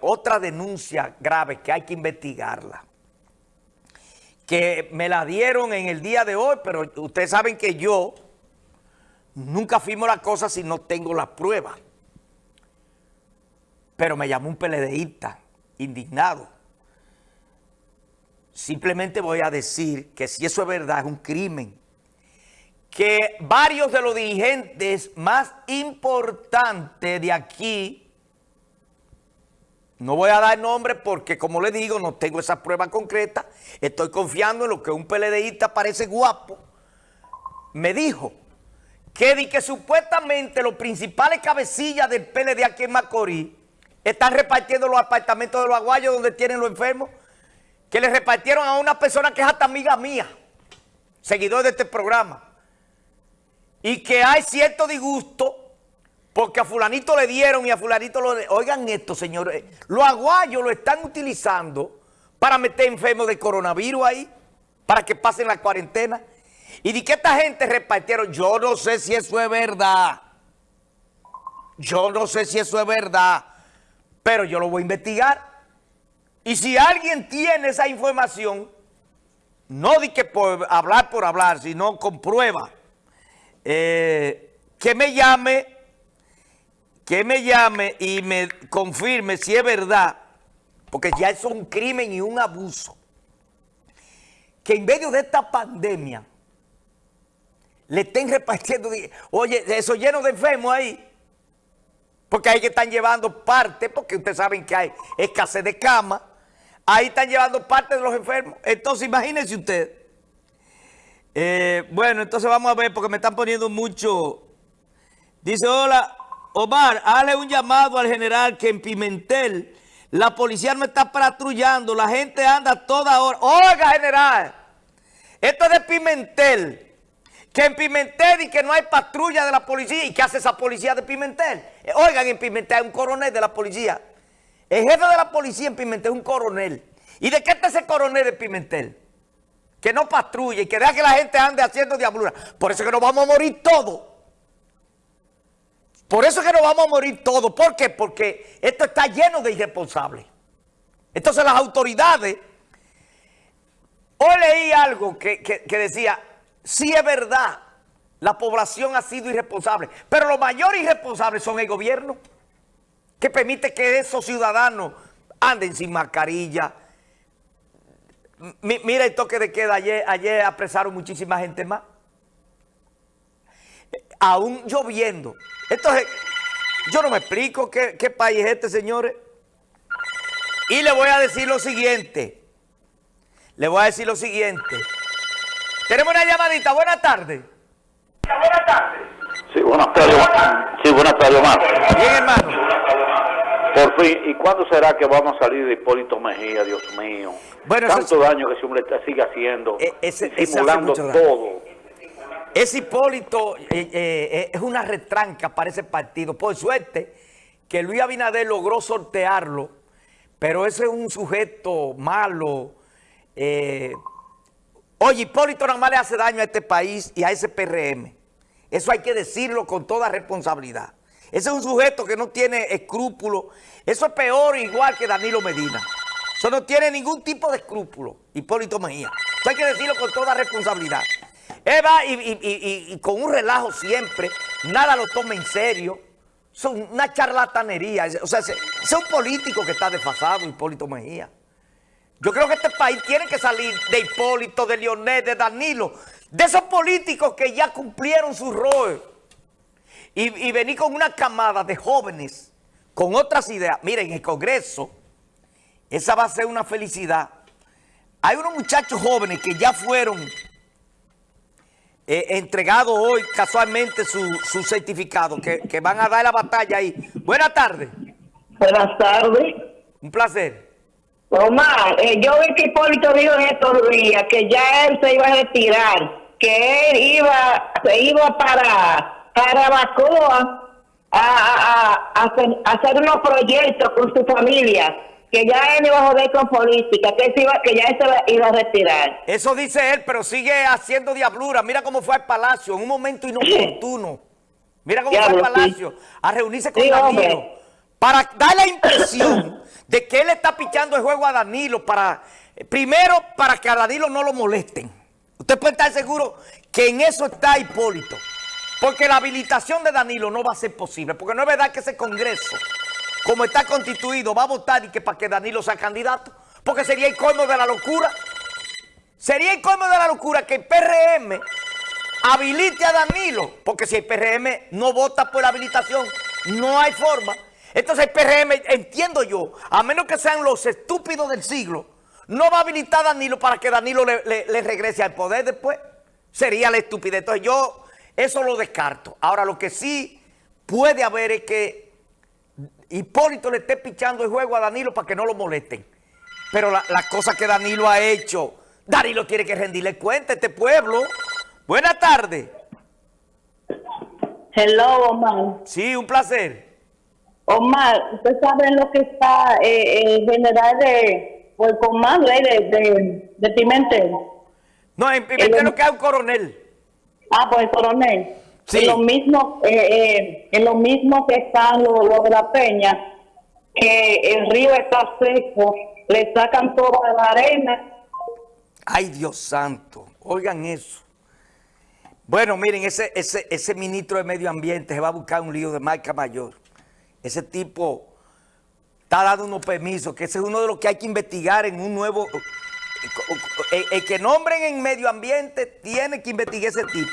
otra denuncia grave que hay que investigarla. Que me la dieron en el día de hoy, pero ustedes saben que yo nunca firmo la cosa si no tengo las pruebas. Pero me llamó un PLDista indignado. Simplemente voy a decir que si eso es verdad, es un crimen. Que varios de los dirigentes más importantes de aquí no voy a dar nombre porque, como le digo, no tengo esa prueba concreta. Estoy confiando en lo que un PLDista parece guapo. Me dijo que, di que supuestamente los principales cabecillas del PLD aquí en Macorís están repartiendo los apartamentos de los aguayos donde tienen los enfermos, que le repartieron a una persona que es hasta amiga mía, seguidor de este programa, y que hay cierto disgusto porque a fulanito le dieron y a fulanito lo... Oigan esto, señores. Los aguayos lo están utilizando para meter enfermos de coronavirus ahí, para que pasen la cuarentena. Y de que esta gente repartieron, yo no sé si eso es verdad. Yo no sé si eso es verdad, pero yo lo voy a investigar. Y si alguien tiene esa información, no di que por hablar por hablar, sino con prueba, eh, que me llame que me llame y me confirme si es verdad, porque ya es un crimen y un abuso, que en medio de esta pandemia le estén repartiendo, oye, eso lleno de enfermos ahí, porque ahí que están llevando parte, porque ustedes saben que hay escasez de cama, ahí están llevando parte de los enfermos. Entonces, imagínense usted. Eh, bueno, entonces vamos a ver, porque me están poniendo mucho. Dice, hola, Omar, hazle un llamado al general que en Pimentel la policía no está patrullando, la gente anda toda hora. Oiga, general, esto es de Pimentel, que en Pimentel y que no hay patrulla de la policía. ¿Y qué hace esa policía de Pimentel? Oigan, en Pimentel hay un coronel de la policía. El jefe de la policía en Pimentel es un coronel. ¿Y de qué está ese coronel de Pimentel? Que no patrulla y que deja que la gente ande haciendo diablura. Por eso que nos vamos a morir todos. Por eso es que nos vamos a morir todos. ¿Por qué? Porque esto está lleno de irresponsables. Entonces las autoridades... Hoy leí algo que, decía, sí es verdad, la población ha sido irresponsable, pero los mayores irresponsables son el gobierno, que permite que esos ciudadanos anden sin mascarilla. mira el toque de queda, ayer, ayer apresaron muchísima gente más aún lloviendo. Entonces, yo no me explico qué, país es este, señores. Y le voy a decir lo siguiente. Le voy a decir lo siguiente. Tenemos una llamadita. Buenas tardes. Buenas tardes. Sí, buenas tardes. Sí, buenas tardes, Omar. Bien, hermano. Por fin, ¿y cuándo será que vamos a salir de Hipólito Mejía, Dios mío? Bueno, Tanto daño que ese hombre sigue haciendo, e, simulando todo. Ese Hipólito eh, eh, es una retranca para ese partido. Por suerte que Luis Abinader logró sortearlo, pero ese es un sujeto malo. Eh, oye, Hipólito nada más le hace daño a este país y a ese PRM. Eso hay que decirlo con toda responsabilidad. Ese es un sujeto que no tiene escrúpulos. Eso es peor igual que Danilo Medina. Eso no tiene ningún tipo de escrúpulo, Hipólito Mejía. Eso hay que decirlo con toda responsabilidad. Eva y, con un relajo siempre, nada lo toma en serio. Son una charlatanería. O sea, es un político que está desfasado, Hipólito Mejía. Yo creo que este país tiene que salir de Hipólito, de Leonel, de Danilo, de esos políticos que ya cumplieron su rol. Y, y venir con una camada de jóvenes con otras ideas. Miren, en el Congreso, esa va a ser una felicidad. Hay unos muchachos jóvenes que ya fueron eh, entregado hoy casualmente su, su certificado, que, van a dar la batalla ahí. Buenas tardes. Buenas tardes. Un placer. Omar, eh, yo vi que Hipólito dijo en estos días que ya él se iba a retirar, que él iba, se iba para, para Bacoa a, a, hacer, a hacer unos proyectos con su familia que ya él iba a joder con política, que, iba, que ya él se iba a retirar. Eso dice él, pero sigue haciendo diablura. Mira cómo fue al Palacio en un momento inoportuno. Mira cómo fue al Palacio a reunirse con Danilo para dar la impresión de que él está pichando el juego a Danilo para, primero, para que a Danilo no lo molesten. Usted puede estar seguro que en eso está Hipólito. Porque la habilitación de Danilo no va a ser posible. Porque no es verdad que ese Congreso, como está constituido, va a votar y que para que Danilo sea candidato. Porque sería el colmo de la locura. Sería el colmo de la locura que el PRM habilite a Danilo. Porque si el PRM no vota por la habilitación, no hay forma. Entonces el PRM, entiendo yo, a menos que sean los estúpidos del siglo, no va a habilitar a Danilo para que Danilo le, regrese al poder después. Sería la estupidez. Entonces yo eso lo descarto. Ahora lo que sí puede haber es que Hipólito le esté pichando el juego a Danilo para que no lo molesten. Pero las la cosas que Danilo ha hecho, Danilo tiene que rendirle cuenta a este pueblo. Buenas tardes. Hello, Omar. Sí, un placer. Omar, usted sabe lo que está eh, eh general de, el comando eh, de, de, Pimentel. No, en Pimentel lo que hay un coronel. Ah, pues el coronel. Sí. En lo mismo, eh, en lo mismo que están los, de la peña, que el río está seco, le sacan toda la arena. Ay, Dios santo, oigan eso. Bueno, miren, ese, ese, ese ministro de Medio Ambiente se va a buscar un lío de marca mayor. Ese tipo está dando unos permisos, que ese es uno de los que hay que investigar en un nuevo... El, que nombren en medio ambiente tiene que investigar ese tipo.